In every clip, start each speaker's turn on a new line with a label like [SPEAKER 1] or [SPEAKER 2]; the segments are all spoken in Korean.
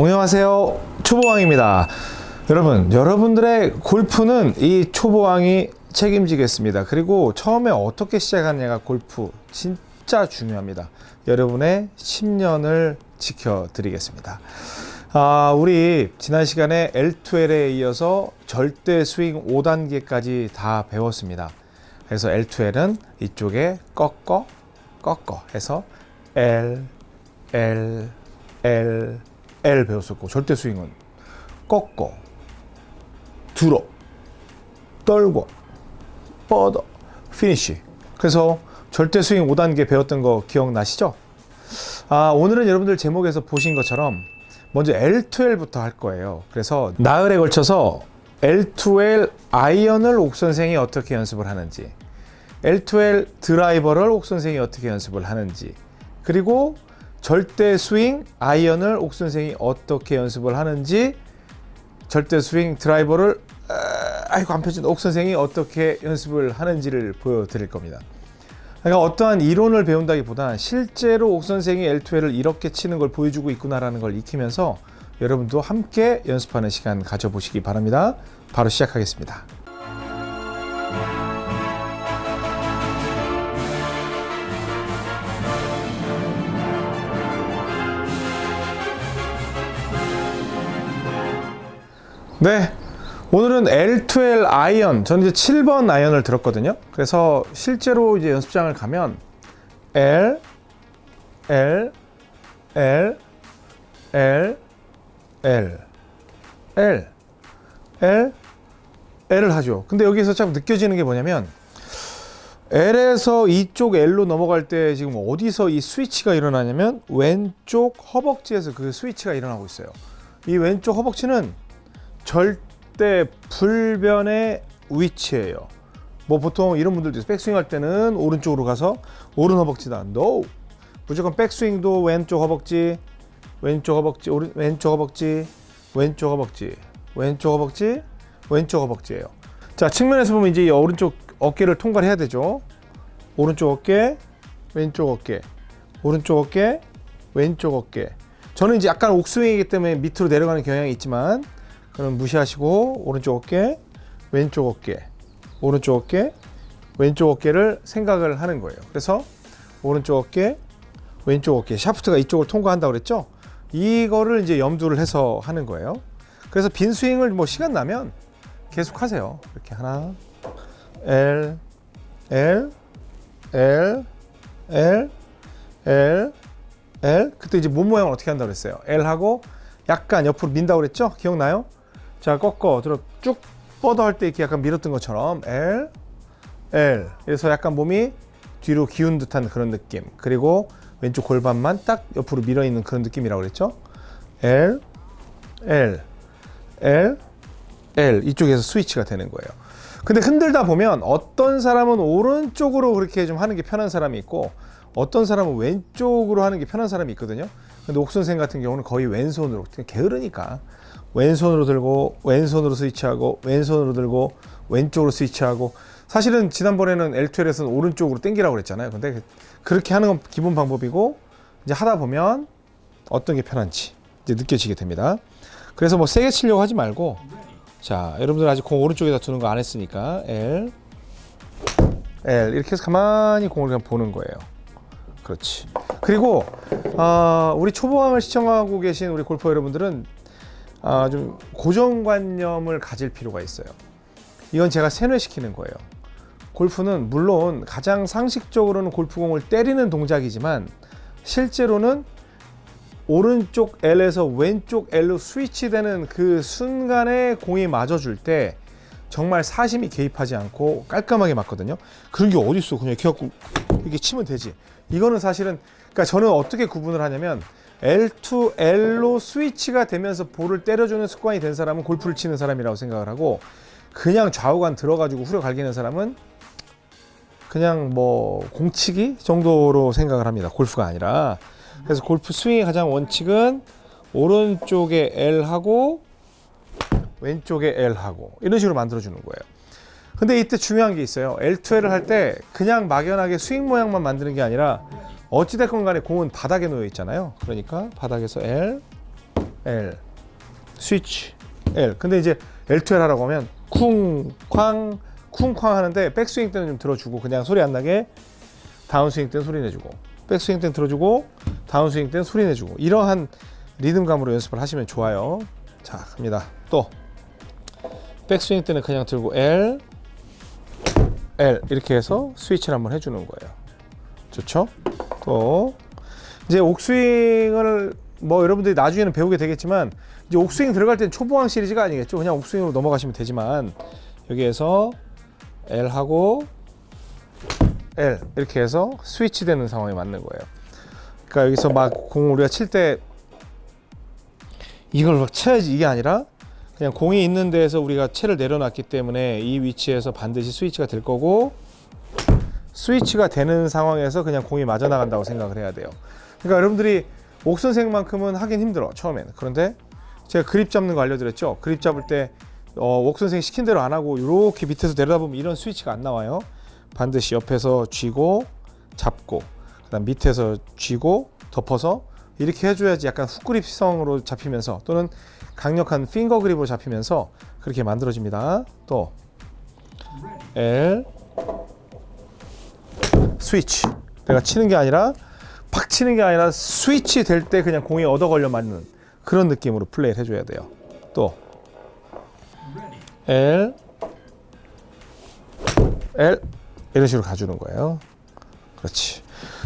[SPEAKER 1] 안녕하세요. 초보왕입니다. 여러분 여러분들의 골프는 이 초보왕이 책임지겠습니다. 그리고 처음에 어떻게 시작하느냐가 골프 진짜 중요합니다. 여러분의 10년을 지켜드리겠습니다. 아, 우리 지난 시간에 L2L에 이어서 절대 스윙 5단계까지 다 배웠습니다. 그래서 L2L은 이쪽에 꺾어 꺾어 해서 L L L L 배웠었고 절대 스윙은 꺾어 들어 떨고 뻗어 피니쉬 그래서 절대 스윙 5단계 배웠던 거 기억나시죠? 아 오늘은 여러분들 제목에서 보신 것처럼 먼저 L2L부터 할 거예요 그래서 나흘에 걸쳐서 L2L 아이언을 옥 선생이 어떻게 연습을 하는지 L2L 드라이버를 옥 선생이 어떻게 연습을 하는지 그리고 절대 스윙 아이언을 옥 선생이 어떻게 연습을 하는지 절대 스윙 드라이버를 아, 아이고 안 펴진다 옥 선생이 어떻게 연습을 하는지를 보여드릴 겁니다. 그러니까 어떠한 이론을 배운다기보다 실제로 옥 선생이 L2L을 이렇게 치는 걸 보여주고 있구나라는 걸 익히면서 여러분도 함께 연습하는 시간 가져보시기 바랍니다. 바로 시작하겠습니다 네. 오늘은 L2L 아이언. 저는 이제 7번 아이언을 들었거든요. 그래서 실제로 이제 연습장을 가면 L L L L L L L L을 하죠. 근데 여기서 참 느껴지는 게 뭐냐면 L에서 이쪽 L로 넘어갈 때 지금 어디서 이 스위치가 일어나냐면 왼쪽 허벅지에서 그 스위치가 일어나고 있어요. 이 왼쪽 허벅지는 절대 불변의 위치예요. 뭐 보통 이런 분들도 있어요. 백스윙 할 때는 오른쪽으로 가서 오른 허벅지다. No. 무조건 백스윙도 왼쪽 허벅지, 왼쪽 허벅지, 오른 왼쪽 허벅지, 왼쪽 허벅지, 왼쪽 허벅지, 왼쪽 허벅지예요. 자, 측면에서 보면 이제 이 오른쪽 어깨를 통과해야 되죠. 오른쪽 어깨, 왼쪽 어깨, 오른쪽 어깨, 왼쪽 어깨. 저는 이제 약간 옥스윙이기 때문에 밑으로 내려가는 경향이 있지만 그럼 무시하시고 오른쪽 어깨, 왼쪽 어깨, 오른쪽 어깨, 왼쪽 어깨를 생각을 하는 거예요. 그래서 오른쪽 어깨, 왼쪽 어깨, 샤프트가 이쪽을 통과한다고 그랬죠? 이거를 이제 염두를 해서 하는 거예요. 그래서 빈 스윙을 뭐 시간 나면 계속 하세요. 이렇게 하나, L, L, L, L, L, L. 그때 이제 몸 모양을 어떻게 한다고 그랬어요? L 하고 약간 옆으로 민다고 그랬죠? 기억나요? 자 꺾어. 들어. 쭉 뻗어 할 때 이렇게 약간 밀었던 것처럼. L L. 그래서 약간 몸이 뒤로 기운 듯한 그런 느낌. 그리고 왼쪽 골반만 딱 옆으로 밀어 있는 그런 느낌이라고 그랬죠? L L. L L. 이쪽에서 스위치가 되는 거예요. 근데 흔들다 보면 어떤 사람은 오른쪽으로 그렇게 좀 하는 게 편한 사람이 있고 어떤 사람은 왼쪽으로 하는 게 편한 사람이 있거든요. 근데 옥선생 같은 경우는 거의 왼손으로. 게으르니까 왼손으로 들고 왼손으로 스위치하고 왼손으로 들고 왼쪽으로 스위치하고 사실은 지난번에는 L2L에서는 오른쪽으로 당기라고 그랬잖아요. 근데 그렇게 하는 건 기본 방법이고 이제 하다 보면 어떤 게 편한지 이제 느껴지게 됩니다. 그래서 뭐 세게 치려고 하지 말고 자 여러분들 아직 공 오른쪽에다 두는 거 안 했으니까 L L 이렇게 해서 가만히 공을 그냥 보는 거예요. 그렇지. 그리고 어, 우리 초보왕을 시청하고 계신 우리 골퍼 여러분들은 아, 좀 고정관념을 가질 필요가 있어요. 이건 제가 세뇌시키는 거예요. 골프는 물론 가장 상식적으로는 골프공을 때리는 동작이지만 실제로는 오른쪽 L에서 왼쪽 L로 스위치되는 그 순간에 공이 맞아줄 때 정말 사심이 개입하지 않고 깔끔하게 맞거든요. 그런 게 어딨어. 그냥 이렇게 갖고 이렇게 치면 되지. 이거는 사실은 그러니까 저는 어떻게 구분을 하냐면 L2, L로 스위치가 되면서 볼을 때려주는 습관이 된 사람은 골프를 치는 사람이라고 생각을 하고 그냥 좌우간 들어가지고 후려 갈기는 사람은 그냥 뭐 공치기 정도로 생각을 합니다. 골프가 아니라. 그래서 골프 스윙의 가장 원칙은 오른쪽에 L하고 왼쪽에 L하고 이런 식으로 만들어주는 거예요. 근데 이때 중요한 게 있어요. L2L을 할 때 그냥 막연하게 스윙 모양만 만드는 게 아니라 어찌됐건 간에 공은 바닥에 놓여 있잖아요. 그러니까 바닥에서 L, L 스위치 L. 근데 이제 L2L 하라고 하면 쿵쾅 쿵쾅 하는데 백스윙 때는 좀 들어주고 그냥 소리 안 나게 다운스윙 때는 소리 내주고 백스윙 때는 들어주고 다운스윙 때는 소리 내주고 이러한 리듬감으로 연습을 하시면 좋아요. 자 갑니다. 또. 백스윙 때는 그냥 들고 L L 이렇게 해서 스위치를 한번 해주는 거예요. 좋죠 또 이제 옥스윙을 뭐 여러분들이 나중에는 배우게 되겠지만 이제 옥스윙 들어갈 땐 초보왕 시리즈가 아니겠죠? 그냥 옥스윙으로 넘어가시면 되지만 여기에서 L 하고 L 이렇게 해서 스위치 되는 상황에 맞는 거예요. 그러니까 여기서 막공 우리가 칠 때 이걸 막 쳐야지 이게 아니라 그냥 공이 있는 데에서 우리가 채를 내려놨기 때문에 이 위치에서 반드시 스위치가 될 거고 스위치가 되는 상황에서 그냥 공이 맞아 나간다고 생각을 해야 돼요. 그러니까 여러분들이 옥선생만큼은 하긴 힘들어 처음에는. 그런데 제가 그립 잡는 거 알려드렸죠. 그립 잡을 때 어, 옥선생 시킨 대로 안 하고 이렇게 밑에서 내려다보면 이런 스위치가 안 나와요. 반드시 옆에서 쥐고 잡고 그 다음 밑에서 쥐고 덮어서 이렇게 해줘야지 약간 훅그립성으로 잡히면서 또는 강력한 핑거 그립으로 잡히면서 그렇게 만들어집니다. 또 L 스위치 내가 치는 게 아니라 팍 치는 게 아니라 스위치 될 때 그냥 공이 얻어 걸려 맞는 그런 느낌으로 플레이를 해줘야 돼요. 또 L L 이런 식으로 가주는 거예요. 그렇지.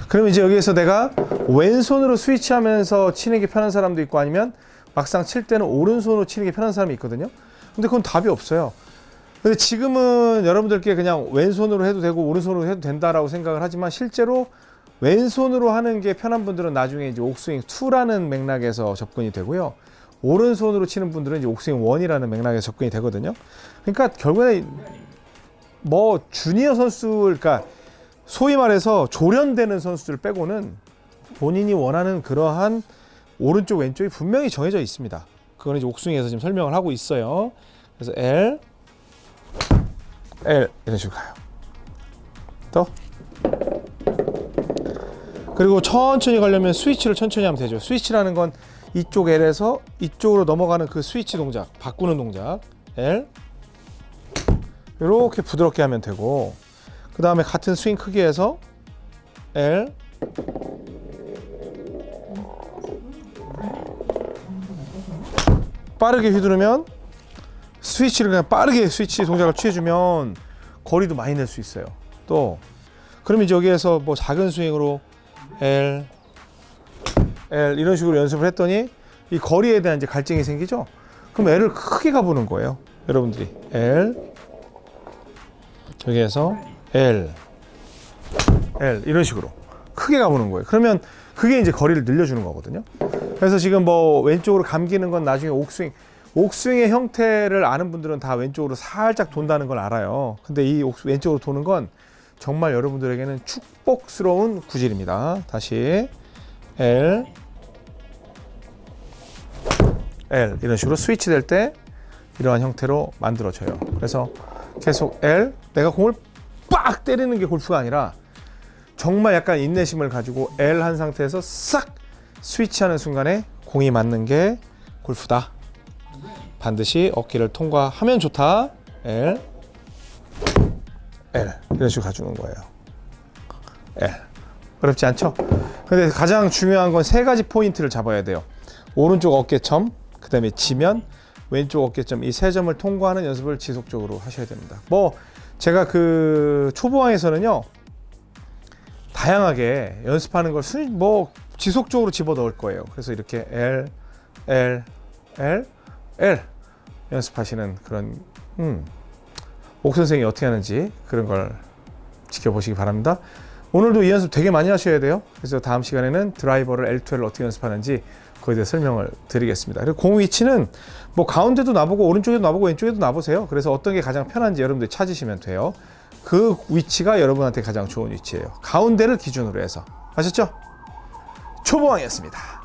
[SPEAKER 1] 그럼 이제 여기에서 내가 왼손으로 스위치하면서 치는 게 편한 사람도 있고 아니면 막상 칠 때는 오른손으로 치는 게 편한 사람이 있거든요. 근데 그건 답이 없어요. 근데 지금은 여러분들께 그냥 왼손으로 해도 되고 오른손으로 해도 된다라고 생각을 하지만 실제로 왼손으로 하는 게 편한 분들은 나중에 이제 옥스윙 2라는 맥락에서 접근이 되고요. 오른손으로 치는 분들은 이제 옥스윙 1이라는 맥락에서 접근이 되거든요. 그러니까 결국에 뭐 주니어 선수 그러니까 소위 말해서 조련되는 선수들 빼고는 본인이 원하는 그러한 오른쪽 왼쪽이 분명히 정해져 있습니다. 그거는 이제 옥스윙에서 지금 설명을 하고 있어요. 그래서 L L 이런 식으로 가요. 또 그리고 천천히 가려면 스위치를 천천히 하면 되죠. 스위치라는 건 이쪽 L에서 이쪽으로 넘어가는 그 스위치 동작, 바꾸는 동작 L 이렇게 부드럽게 하면 되고 그 다음에 같은 스윙 크기에서 L 빠르게 휘두르면 스위치를 그냥 빠르게 스위치 동작을 취해주면 거리도 많이 낼 수 있어요. 또 이제 여기에서 뭐 작은 스윙으로 L L 이런 식으로 연습을 했더니 이 거리에 대한 이제 갈증이 생기죠. 그럼 L을 크게 가보는 거예요. 여러분들이 L 여기에서 L L 이런 식으로 크게 가보는 거예요. 그러면 그게 이제 거리를 늘려주는 거거든요. 그래서 지금 뭐 왼쪽으로 감기는 건 나중에 옥스윙 옥스윙의 형태를 아는 분들은 다 왼쪽으로 살짝 돈다는 걸 알아요. 근데 이 왼쪽으로 도는 건 정말 여러분들에게는 축복스러운 구질입니다. 다시 L L 이런 식으로 스위치 될 때 이러한 형태로 만들어져요. 그래서 계속 L 내가 공을 빡 때리는 게 골프가 아니라 정말 약간 인내심을 가지고 L 한 상태에서 싹 스위치하는 순간에 공이 맞는 게 골프다. 반드시 어깨를 통과하면 좋다. L L 이런 식으로 가주는 거예요. L 어렵지 않죠? 근데 가장 중요한 건 세 가지 포인트를 잡아야 돼요. 오른쪽 어깨점, 그 다음에 지면, 왼쪽 어깨점 이 세 점을 통과하는 연습을 지속적으로 하셔야 됩니다. 뭐 제가 그 초보왕에서는요 다양하게 연습하는 걸 순, 뭐 지속적으로 집어 넣을 거예요. 그래서 이렇게 L, L, L, L 연습하시는 그런 음, 옥 선생이 어떻게 하는지 그런 걸 지켜보시기 바랍니다. 오늘도 이 연습 되게 많이 하셔야 돼요. 그래서 다음 시간에는 드라이버를 L2L을 어떻게 연습하는지 거기에 대해 설명을 드리겠습니다. 그리고 공 위치는 뭐 가운데도 놔보고 오른쪽에도 놔보고 왼쪽에도 놔보세요. 그래서 어떤 게 가장 편한지 여러분들이 찾으시면 돼요. 그 위치가 여러분한테 가장 좋은 위치예요. 가운데를 기준으로 해서 아셨죠? 초보왕이었습니다.